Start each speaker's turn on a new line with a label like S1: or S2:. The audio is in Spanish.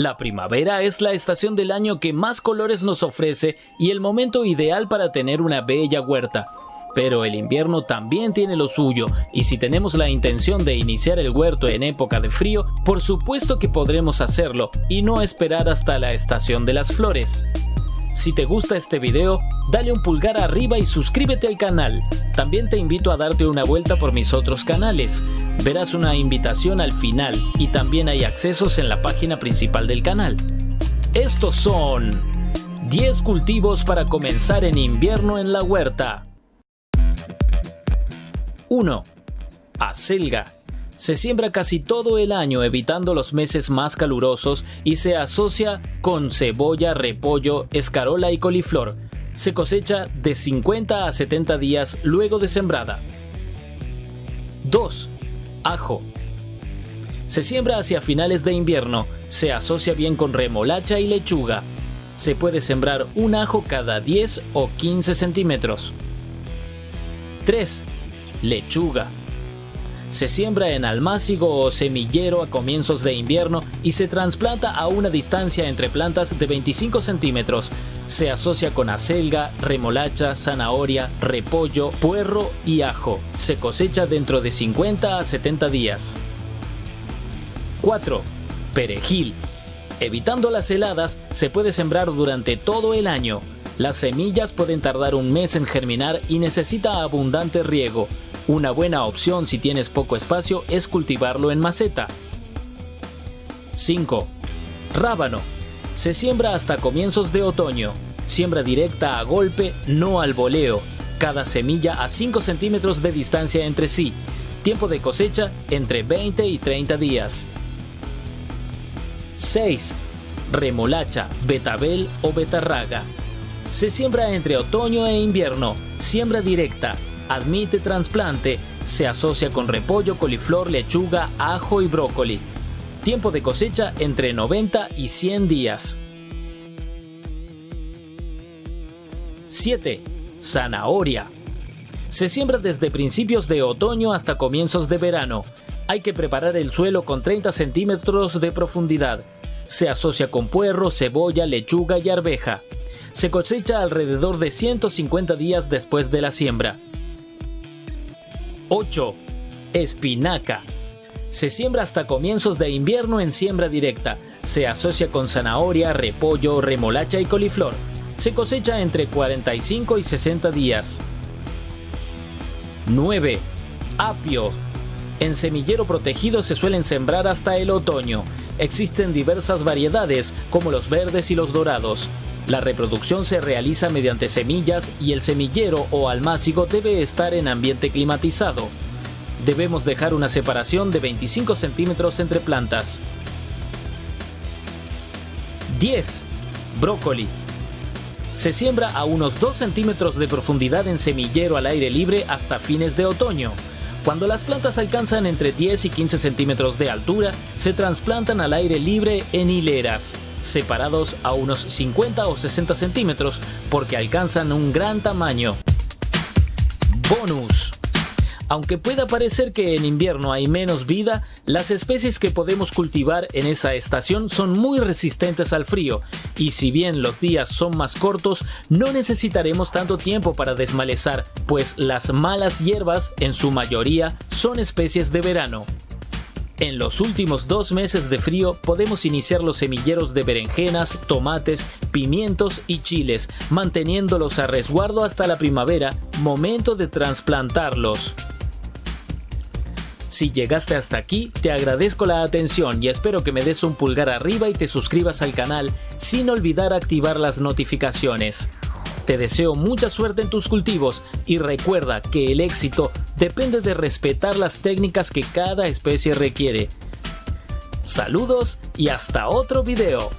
S1: La primavera es la estación del año que más colores nos ofrece y el momento ideal para tener una bella huerta. Pero el invierno también tiene lo suyo, y si tenemos la intención de iniciar el huerto en época de frío, por supuesto que podremos hacerlo y no esperar hasta la estación de las flores. Si te gusta este video, dale un pulgar arriba y suscríbete al canal. También te invito a darte una vuelta por mis otros canales. Verás una invitación al final y también hay accesos en la página principal del canal. Estos son 10 cultivos para comenzar en invierno en la huerta. 1. Acelga. Se siembra casi todo el año evitando los meses más calurosos y se asocia con cebolla, repollo, escarola y coliflor. Se cosecha de 50 a 70 días luego de sembrada. 2. Ajo. Se siembra hacia finales de invierno, se asocia bien con remolacha y lechuga. Se puede sembrar un ajo cada 10 o 15 centímetros. 3 lechuga. Se siembra en almácigo o semillero a comienzos de invierno y se trasplanta a una distancia entre plantas de 25 centímetros. Se asocia con acelga, remolacha, zanahoria, repollo, puerro y ajo. Se cosecha dentro de 50 a 70 días. 4. Perejil. Evitando las heladas, se puede sembrar durante todo el año. Las semillas pueden tardar un mes en germinar y necesita abundante riego. Una buena opción si tienes poco espacio es cultivarlo en maceta. 5. Rábano. Se siembra hasta comienzos de otoño. Siembra directa a golpe, no al voleo. Cada semilla a 5 centímetros de distancia entre sí. Tiempo de cosecha entre 20 y 30 días. 6. Remolacha, betabel o betarraga. Se siembra entre otoño e invierno. Siembra directa, admite trasplante, se asocia con repollo, coliflor, lechuga, ajo y brócoli. Tiempo de cosecha entre 90 y 100 días. 7. Zanahoria. Se siembra desde principios de otoño hasta comienzos de verano. Hay que preparar el suelo con 30 centímetros de profundidad. Se asocia con puerro, cebolla, lechuga y arveja. Se cosecha alrededor de 150 días después de la siembra. 8. Espinaca. Se siembra hasta comienzos de invierno en siembra directa. Se asocia con zanahoria, repollo, remolacha y coliflor. Se cosecha entre 45 y 60 días. 9. Apio. En semillero protegido se suelen sembrar hasta el otoño. Existen diversas variedades, como los verdes y los dorados. La reproducción se realiza mediante semillas y el semillero o almácigo debe estar en ambiente climatizado. Debemos dejar una separación de 25 centímetros entre plantas. 10. Brócoli. Se siembra a unos 2 centímetros de profundidad en semillero al aire libre hasta fines de otoño. Cuando las plantas alcanzan entre 10 y 15 centímetros de altura, se trasplantan al aire libre en hileras separados a unos 50 o 60 centímetros porque alcanzan un gran tamaño. Bonus. Aunque pueda parecer que en invierno hay menos vida, las especies que podemos cultivar en esa estación son muy resistentes al frío, y si bien los días son más cortos, no necesitaremos tanto tiempo para desmalezar, pues las malas hierbas, en su mayoría, son especies de verano. En los últimos dos meses de frío podemos iniciar los semilleros de berenjenas, tomates, pimientos y chiles, manteniéndolos a resguardo hasta la primavera, momento de trasplantarlos. Si llegaste hasta aquí, te agradezco la atención y espero que me des un pulgar arriba y te suscribas al canal sin olvidar activar las notificaciones. Te deseo mucha suerte en tus cultivos y recuerda que el éxito depende de respetar las técnicas que cada especie requiere. Saludos y hasta otro video.